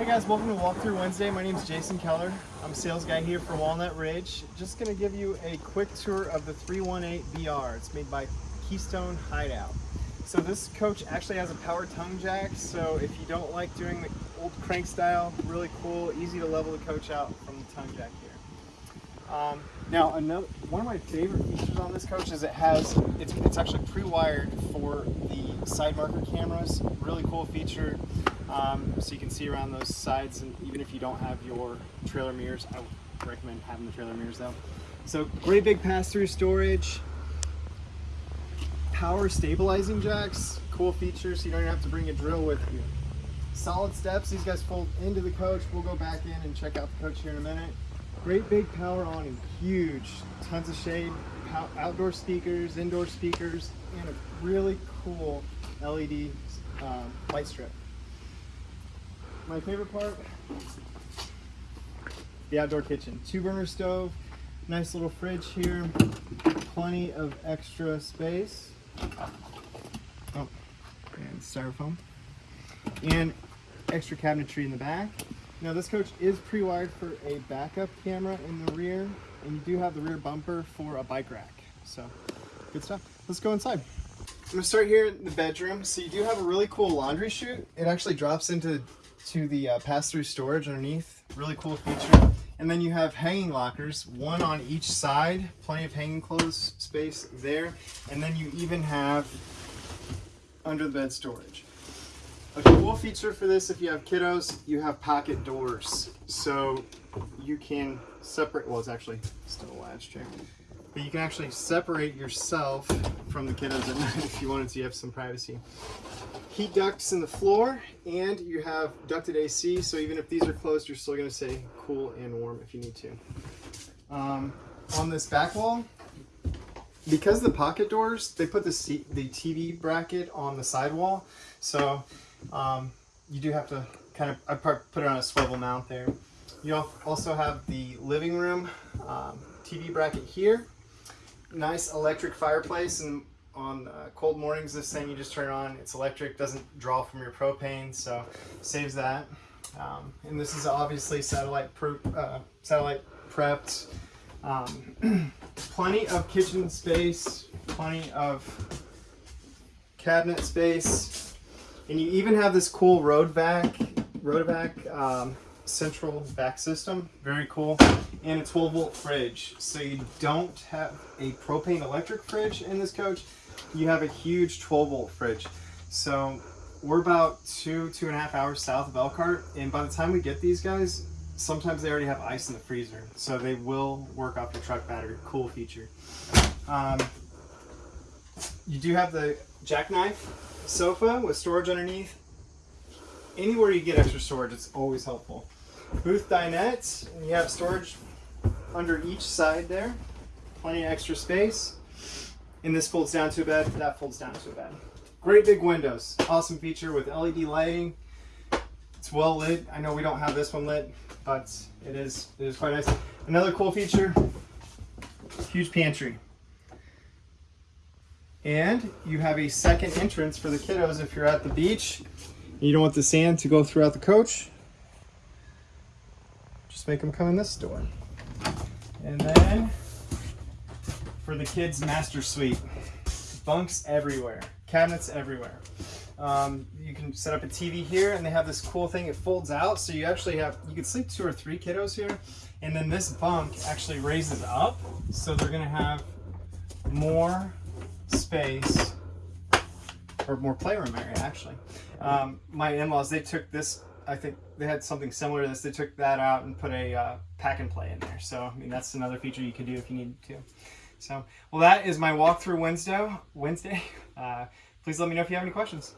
Hey guys, welcome to Walkthrough Wednesday. My name is Jason Keller. I'm a sales guy here for Walnut Ridge. Just to give you a quick tour of the 318 BR. It's made by Keystone Hideout. So this coach actually has a power tongue jack, so if you don't like doing the old crank style, really cool, easy to level the coach out from the tongue jack here. Um, now, another one of my favorite features on this coach is it has it's, it's actually pre-wired for the side marker cameras. Really cool feature um, so you can see around those sides and even if you don't have your trailer mirrors I would recommend having the trailer mirrors though. So great big pass-through storage power stabilizing jacks cool features so you don't even have to bring a drill with you. Solid steps these guys fold into the coach. We'll go back in and check out the coach here in a minute. Great big power awning huge tons of shade outdoor speakers indoor speakers and a really cool led uh, light strip my favorite part, the outdoor kitchen. Two burner stove, nice little fridge here, plenty of extra space. Oh, and styrofoam. And extra cabinetry in the back. Now this coach is pre-wired for a backup camera in the rear, and you do have the rear bumper for a bike rack. So, good stuff. Let's go inside. I'm gonna start here in the bedroom. So you do have a really cool laundry chute. It actually drops into to the uh, pass-through storage underneath. Really cool feature. And then you have hanging lockers, one on each side, plenty of hanging clothes space there. And then you even have under the bed storage. A cool feature for this, if you have kiddos, you have pocket doors. So you can separate, well, it's actually still a latch check, but you can actually separate yourself from the kiddos at night if you wanted to, you have some privacy heat ducts in the floor and you have ducted AC so even if these are closed you're still going to stay cool and warm if you need to. Um, on this back wall because the pocket doors they put the, the TV bracket on the sidewall so um, you do have to kind of I put it on a swivel mount there. You also have the living room um, TV bracket here nice electric fireplace and on uh, cold mornings this thing you just turn on it's electric doesn't draw from your propane so saves that. Um, and this is obviously satellite uh, satellite prepped. Um, plenty of kitchen space plenty of cabinet space and you even have this cool road vac road vac um, central vac system very cool and a 12 volt fridge so you don't have a propane electric fridge in this coach you have a huge 12 volt fridge. So we're about two, two and a half hours south of Elkhart. And by the time we get these guys, sometimes they already have ice in the freezer. So they will work off your truck battery. Cool feature. Um, you do have the jackknife sofa with storage underneath. Anywhere you get extra storage, it's always helpful. Booth dinette, and you have storage under each side there. Plenty of extra space. And this folds down to a bed, that folds down to a bed. Great big windows. Awesome feature with LED lighting. It's well lit. I know we don't have this one lit, but it is, it is quite nice. Another cool feature, huge pantry. And you have a second entrance for the kiddos if you're at the beach. you don't want the sand to go throughout the coach. Make them come in this door. And then for the kids master suite. Bunks everywhere, cabinets everywhere. Um, you can set up a TV here and they have this cool thing, it folds out. So you actually have, you can sleep two or three kiddos here. And then this bunk actually raises up. So they're gonna have more space or more playroom area actually. Um, my in-laws, they took this, I think they had something similar to this. They took that out and put a uh, pack and play in there. So, I mean, that's another feature you could do if you need to. So, well, that is my walkthrough Wednesday. Wednesday. Uh, please let me know if you have any questions.